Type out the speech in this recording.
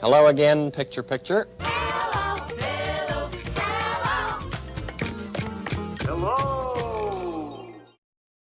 Hello again, picture, picture. Hello. hello, hello.